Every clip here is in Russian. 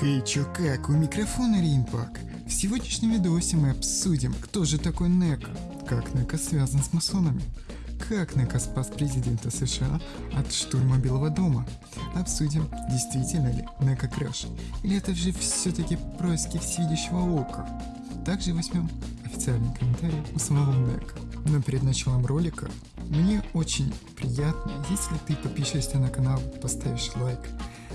Хей, чё как, у микрофона Римпак. В сегодняшнем видосе мы обсудим, кто же такой Нека, как Нека связан с масонами, как Нека спас президента США от штурма Белого дома. Обсудим, действительно ли Нека краш, или это же все-таки происки всевидящего ока. Также возьмем официальный комментарий у самого Нека. Но перед началом ролика мне очень приятно, если ты подпишешься на канал, поставишь лайк,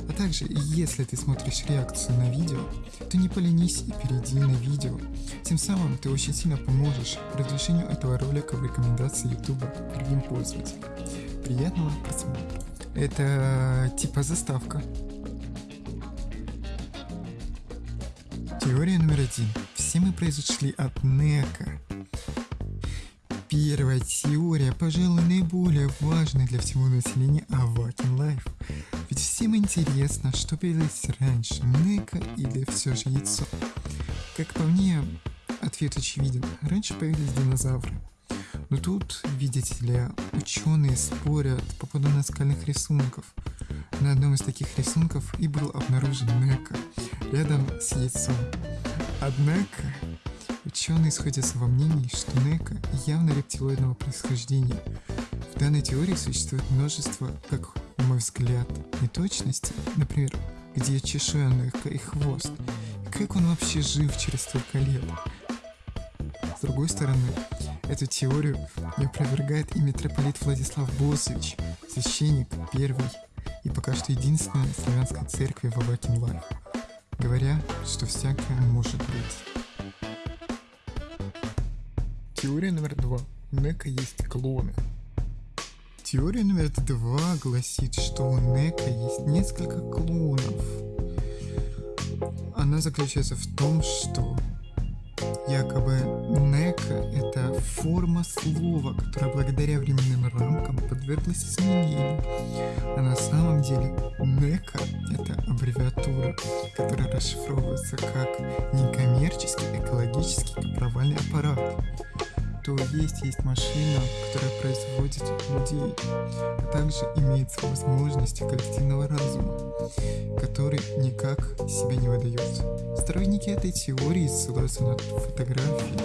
а также, если ты смотришь реакцию на видео, то не поленись и перейди на видео. Тем самым ты очень сильно поможешь продвижению этого ролика в рекомендации YouTube другим пользователям. Приятного просмотра. Это типа заставка. Теория номер один. Все мы произошли от Нека. Первая теория, пожалуй, наиболее важная для всего населения Авакин Life. Ведь всем интересно, что появилось раньше, Нека или все же яйцо. Как по мне, ответ очевиден. Раньше появились динозавры. Но тут, видите ли, ученые спорят по поводу наскальных рисунков. На одном из таких рисунков и был обнаружен Нека рядом с яйцом. Однако, ученые сходятся во мнении, что Нека явно рептилоидного происхождения. В данной теории существует множество, как на мой взгляд, неточностей. Например, где чешуя Нека и хвост. как он вообще жив через столько лет? С другой стороны, эту теорию не опровергает и митрополит Владислав Босович, священник первой и пока что единственной славянской церкви в Avakin Life говоря, что всякое может быть. Теория номер два. У Нека есть клоны. Теория номер два гласит, что у Нека есть несколько клонов. Она заключается в том, что якобы Нека это форма слова, которая благодаря временным рамкам подверглась изменению. А на самом деле Нека это аббревиатура, которая расшифровывается как некоммерческий экологический провальный аппарат то есть есть машина, которая производит людей, а также имеется возможности коллективного разума, который никак себя не выдает. Сторонники этой теории ссылаются на фотографии,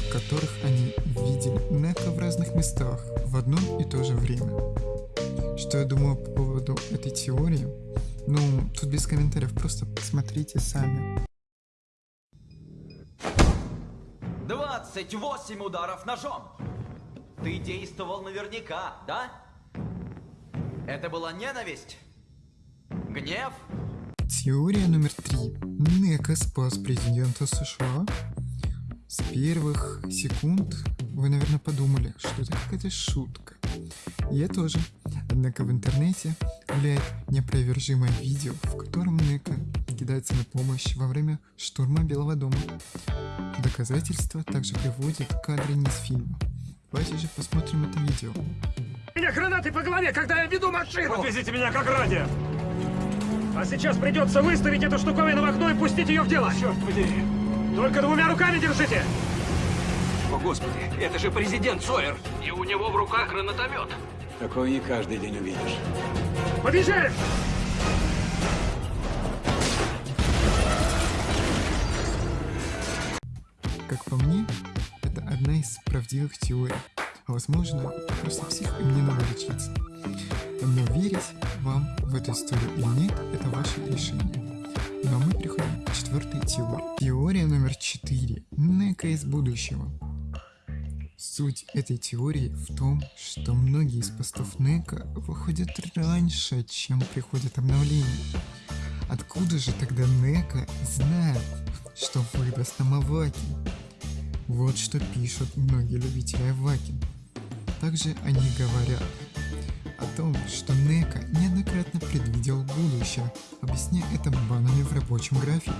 в которых они видели Нека в разных местах в одно и то же время. Что я думаю по поводу этой теории? Ну, тут без комментариев, просто посмотрите сами. 28 ударов ножом. Ты действовал наверняка, да? Это была ненависть? Гнев? Теория номер три. Нека спас президента США. С первых секунд вы, наверное, подумали, что это какая-то шутка. Я тоже. Однако в интернете гуляет неопровержимое видео, в котором Нека кидается на помощь во время штурма Белого дома. Доказательства также приводят кадры не из фильма. Давайте же посмотрим это видео. Меня гранаты по голове, когда я веду машину! Подвезите меня как ради! А сейчас придется выставить эту штуковину в окно и пустить ее в дело! Черт подери! Только двумя руками держите! О, Господи, это же президент Сойер! И у него в руках гранатомет! Такое не каждый день увидишь. Побежали! Правдивых теорий. А возможно, просто псих и мне надо лечиться. Но верить вам в эту историю или нет, это ваше решение. А мы переходим к четвертой теории. Теория номер четыре. Нека из будущего. Суть этой теории в том, что многие из постов Нека выходят раньше, чем приходит обновление. Откуда же тогда Нека знает, что выдаст нам Авакин? Вот что пишут многие любители Авакин. Также они говорят о том, что Нека неоднократно предвидел будущее, объясняя это банами в рабочем графике.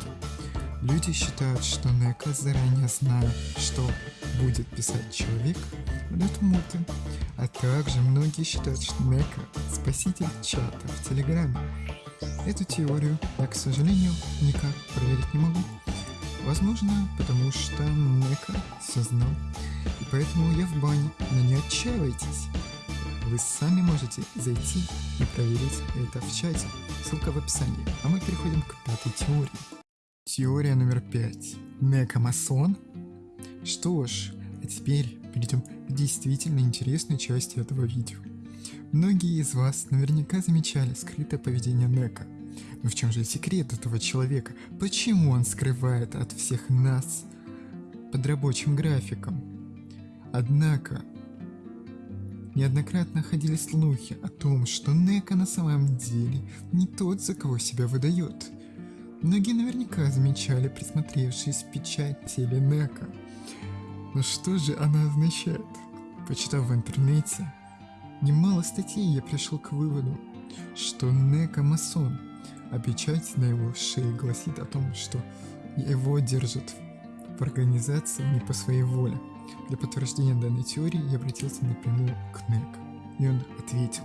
Люди считают, что Нека заранее знает, что будет писать человек, дает муты. А также многие считают, что Нека – спаситель чата в Телеграме. Эту теорию я, к сожалению, никак проверить не могу. Возможно, потому что Нека все знал, и поэтому я в бане, но не отчаивайтесь. Вы сами можете зайти и проверить это в чате. ссылка в описании. А мы переходим к пятой теории. Теория номер пять. Некомасон? Что ж, а теперь перейдем к действительно интересной части этого видео. Многие из вас наверняка замечали скрытое поведение Нека. Но в чем же секрет этого человека? Почему он скрывает от всех нас под рабочим графиком? Однако, неоднократно ходили слухи о том, что Нека на самом деле не тот, за кого себя выдает. Многие наверняка замечали присмотревшись печать теле Нека. Но что же она означает? Почитав в интернете немало статей, я пришел к выводу, что Нека масон, а печать на его шее гласит о том, что его держат в организации не по своей воле. Для подтверждения данной теории я обратился напрямую к Нек, и он ответил.